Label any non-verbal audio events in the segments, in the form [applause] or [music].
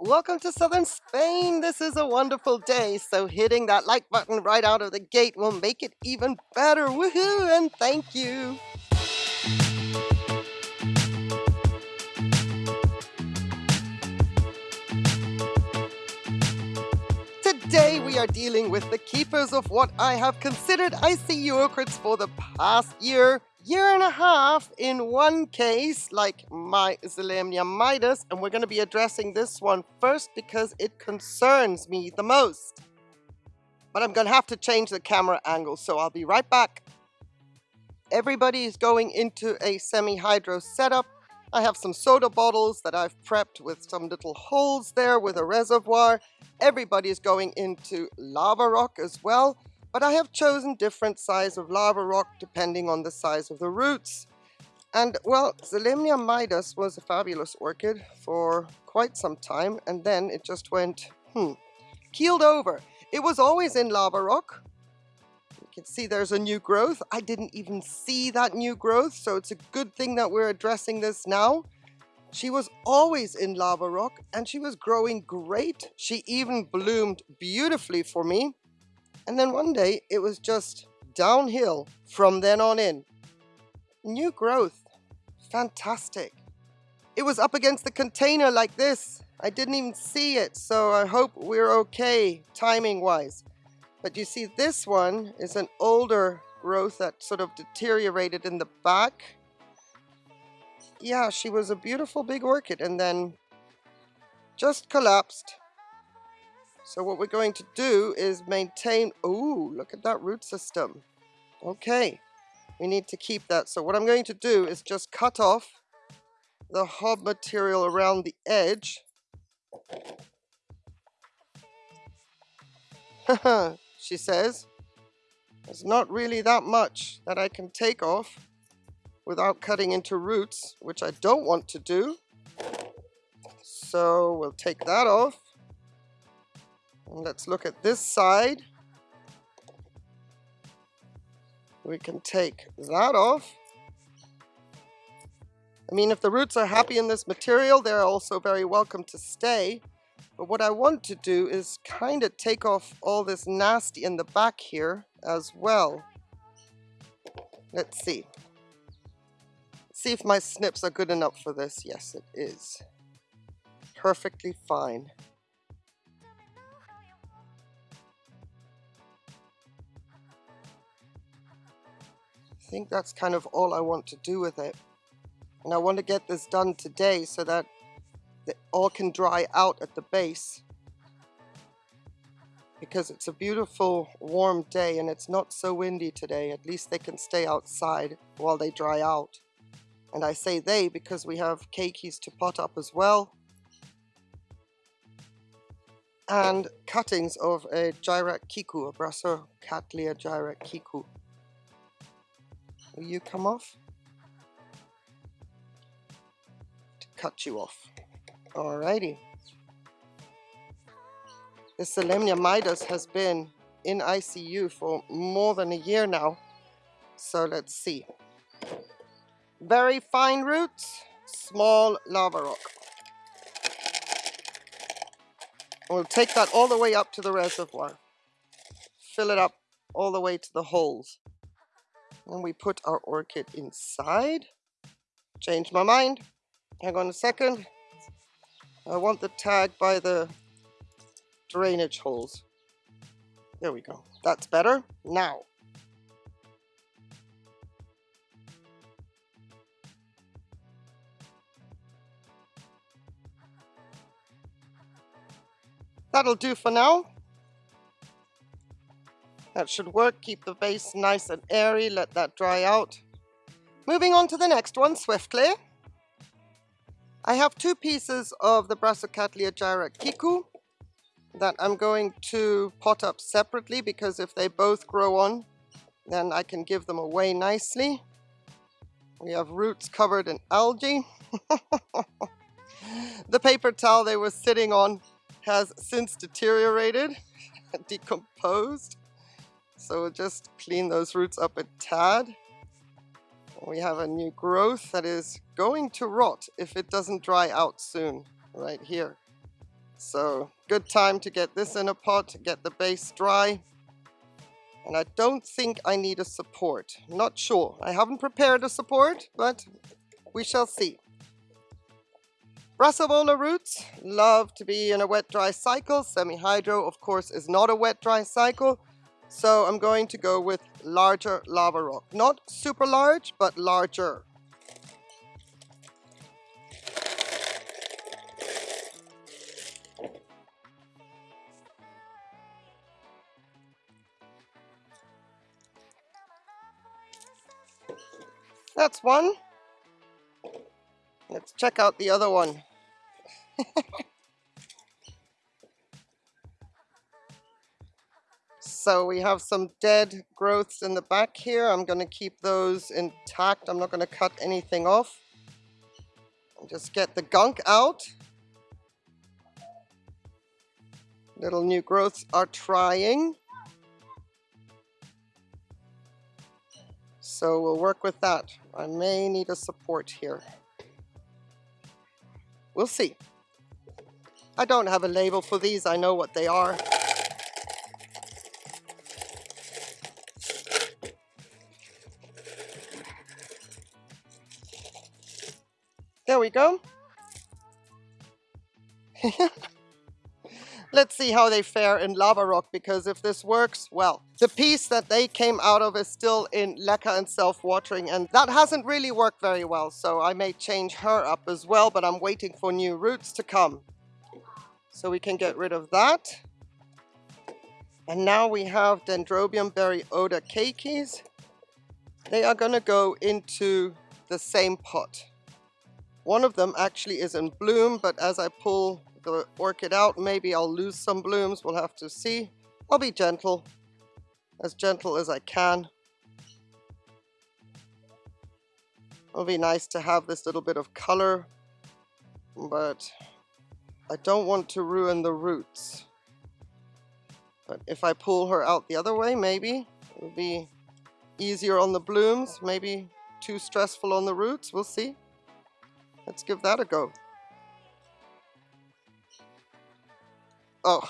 Welcome to southern Spain. This is a wonderful day, so hitting that like button right out of the gate will make it even better. Woohoo! And thank you. Today we are dealing with the keepers of what I have considered ICU orchids for the past year, year and a half in one case, like my Zelemnia midas, and we're going to be addressing this one first because it concerns me the most. But I'm going to have to change the camera angle, so I'll be right back. Everybody is going into a semi-hydro setup. I have some soda bottles that I've prepped with some little holes there with a reservoir. Everybody is going into lava rock as well but I have chosen different size of lava rock depending on the size of the roots. And well, Zelemnia midas was a fabulous orchid for quite some time and then it just went, hmm, keeled over. It was always in lava rock. You can see there's a new growth. I didn't even see that new growth, so it's a good thing that we're addressing this now. She was always in lava rock and she was growing great. She even bloomed beautifully for me. And then one day it was just downhill from then on in. New growth. Fantastic. It was up against the container like this. I didn't even see it, so I hope we're okay timing wise. But you see this one is an older growth that sort of deteriorated in the back. Yeah, she was a beautiful big orchid and then just collapsed. So what we're going to do is maintain, oh, look at that root system. Okay, we need to keep that. So what I'm going to do is just cut off the hob material around the edge. [laughs] she says, there's not really that much that I can take off without cutting into roots, which I don't want to do. So we'll take that off. Let's look at this side. We can take that off. I mean, if the roots are happy in this material, they're also very welcome to stay. But what I want to do is kind of take off all this nasty in the back here as well. Let's see. See if my snips are good enough for this. Yes, it is. Perfectly fine. Think that's kind of all I want to do with it. And I want to get this done today so that it all can dry out at the base. Because it's a beautiful warm day and it's not so windy today. At least they can stay outside while they dry out. And I say they because we have keikis to pot up as well. And cuttings of a Gyrac kiku, a Gyrac kiku. Will you come off? To cut you off. Alrighty. The Zelemnia midas has been in ICU for more than a year now. So let's see. Very fine roots, small lava rock. We'll take that all the way up to the reservoir. Fill it up all the way to the holes. And we put our orchid inside. Change my mind. Hang on a second. I want the tag by the drainage holes. There we go. That's better. Now. That'll do for now. That should work. Keep the base nice and airy. Let that dry out. Moving on to the next one swiftly. I have two pieces of the Brassicatlia Gyrac Kiku that I'm going to pot up separately because if they both grow on, then I can give them away nicely. We have roots covered in algae. [laughs] the paper towel they were sitting on has since deteriorated, [laughs] decomposed. So we'll just clean those roots up a tad. We have a new growth that is going to rot if it doesn't dry out soon, right here. So good time to get this in a pot, get the base dry. And I don't think I need a support. Not sure. I haven't prepared a support, but we shall see. Brassavola roots love to be in a wet-dry cycle. Semi-hydro, of course, is not a wet-dry cycle. So I'm going to go with larger lava rock. Not super large, but larger. That's one. Let's check out the other one. [laughs] so we have some dead growths in the back here. I'm going to keep those intact. I'm not going to cut anything off. Just get the gunk out. Little new growths are trying. So we'll work with that. I may need a support here. We'll see. I don't have a label for these. I know what they are. Go. [laughs] Let's see how they fare in lava rock because if this works, well, the piece that they came out of is still in leca and self-watering and that hasn't really worked very well. So I may change her up as well, but I'm waiting for new roots to come. So we can get rid of that. And now we have Dendrobium Berry Oda keikis. They are gonna go into the same pot. One of them actually is in bloom, but as I pull the orchid out. Maybe I'll lose some blooms. We'll have to see. I'll be gentle, as gentle as I can. It'll be nice to have this little bit of color, but I don't want to ruin the roots. But if I pull her out the other way, maybe it'll be easier on the blooms, maybe too stressful on the roots. We'll see. Let's give that a go. Oh,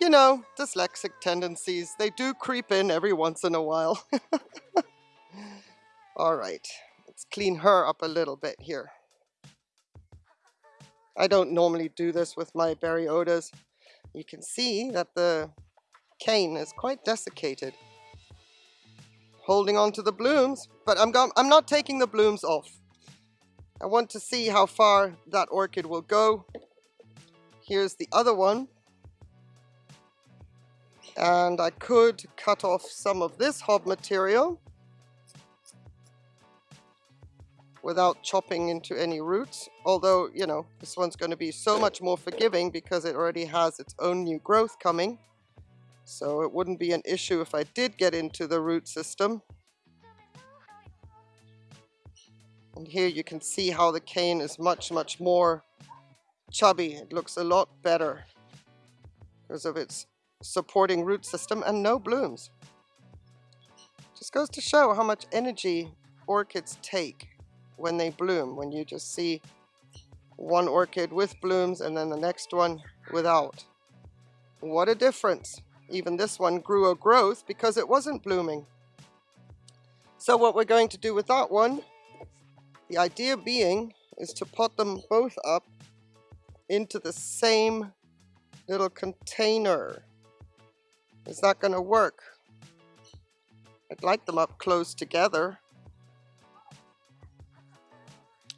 you know, dyslexic tendencies, they do creep in every once in a while. [laughs] All right, let's clean her up a little bit here. I don't normally do this with my Berry Odas. You can see that the cane is quite desiccated. Holding on to the blooms, but I'm, I'm not taking the blooms off. I want to see how far that orchid will go Here's the other one. And I could cut off some of this hob material without chopping into any roots. Although, you know, this one's going to be so much more forgiving because it already has its own new growth coming. So it wouldn't be an issue if I did get into the root system. And here you can see how the cane is much, much more chubby. It looks a lot better because of its supporting root system and no blooms. Just goes to show how much energy orchids take when they bloom, when you just see one orchid with blooms and then the next one without. What a difference. Even this one grew a growth because it wasn't blooming. So what we're going to do with that one, the idea being is to pot them both up into the same little container. Is that going to work? I'd like them up close together.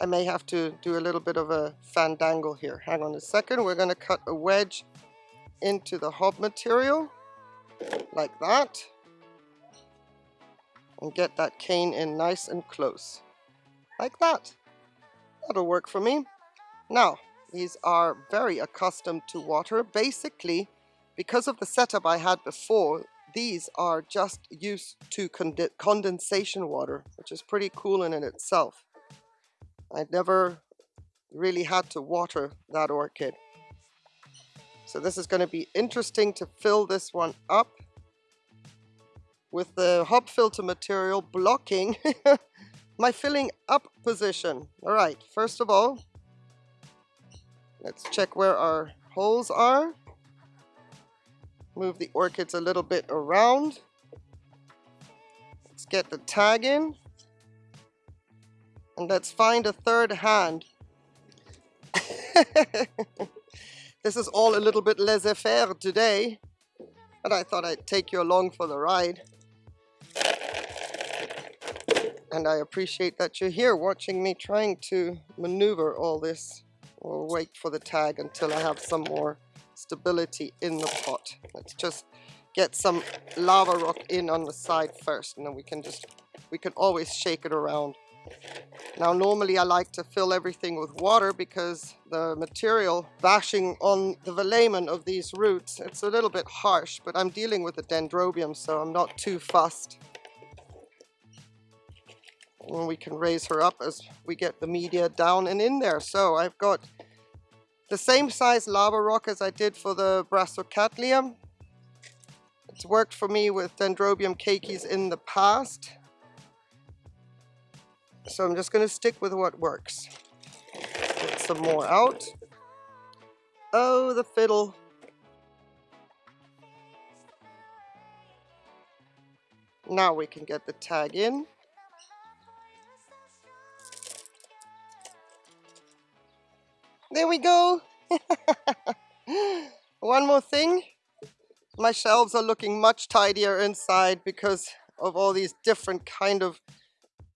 I may have to do a little bit of a fandangle here. Hang on a second. We're going to cut a wedge into the hob material like that and get that cane in nice and close like that. That'll work for me. Now, these are very accustomed to water. Basically, because of the setup I had before, these are just used to cond condensation water, which is pretty cool in it itself. I never really had to water that orchid. So this is going to be interesting to fill this one up with the hop filter material blocking [laughs] my filling up position. All right, first of all, Let's check where our holes are. Move the orchids a little bit around. Let's get the tag in. And let's find a third hand. [laughs] this is all a little bit laissez-faire today, but I thought I'd take you along for the ride. And I appreciate that you're here watching me trying to maneuver all this. We'll wait for the tag until I have some more stability in the pot. Let's just get some lava rock in on the side first and then we can just, we can always shake it around. Now normally I like to fill everything with water because the material bashing on the velamen of these roots, it's a little bit harsh, but I'm dealing with the dendrobium so I'm not too fussed. And we can raise her up as we get the media down and in there. So I've got the same size lava rock as I did for the Brassicatlium. It's worked for me with Dendrobium keikis in the past. So I'm just going to stick with what works. Get some more out. Oh, the fiddle. Now we can get the tag in. There we go. [laughs] One more thing. My shelves are looking much tidier inside because of all these different kind of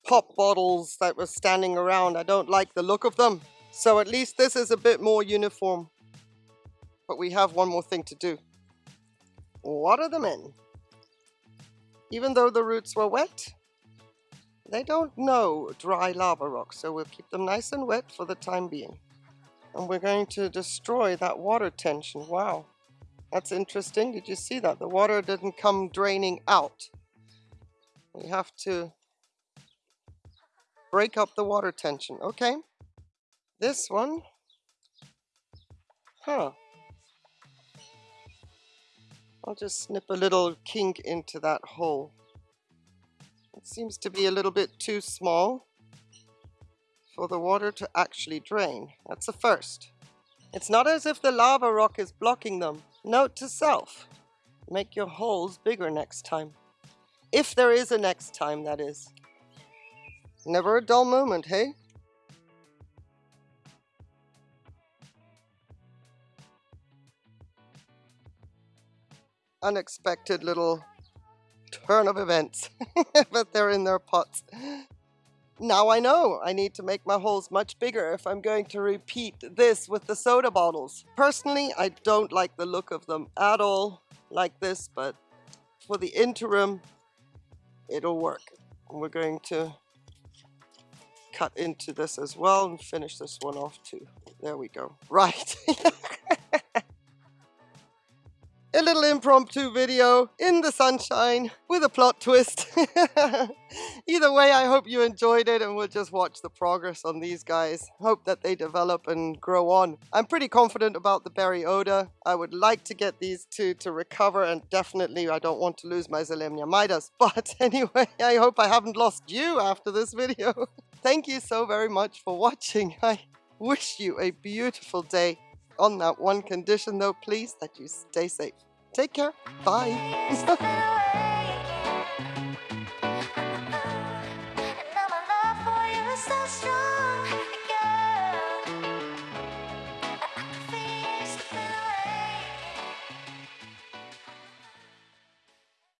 pop bottles that were standing around. I don't like the look of them. So at least this is a bit more uniform. But we have one more thing to do. Water them in. Even though the roots were wet, they don't know dry lava rock, so we'll keep them nice and wet for the time being. And we're going to destroy that water tension. Wow, that's interesting. Did you see that? The water didn't come draining out. We have to break up the water tension. Okay. This one. Huh. I'll just snip a little kink into that hole. It seems to be a little bit too small for the water to actually drain. That's a first. It's not as if the lava rock is blocking them. Note to self, make your holes bigger next time. If there is a next time, that is. Never a dull moment, hey? Unexpected little turn of events, [laughs] but they're in their pots. Now I know I need to make my holes much bigger if I'm going to repeat this with the soda bottles. Personally, I don't like the look of them at all like this, but for the interim, it'll work. we're going to cut into this as well and finish this one off too. There we go. [laughs] Right. [laughs] a little impromptu video in the sunshine with a plot twist. [laughs] Either way, I hope you enjoyed it and we'll just watch the progress on these guys. Hope that they develop and grow on. I'm pretty confident about the berry Oda. I would like to get these two to recover and definitely I don't want to lose my Zelemnia Midas. [laughs] But anyway, I hope I haven't lost you after this video. [laughs] Thank you so very much for watching. I wish you a beautiful day. On that one condition though, please, that you stay safe. Take care. Bye.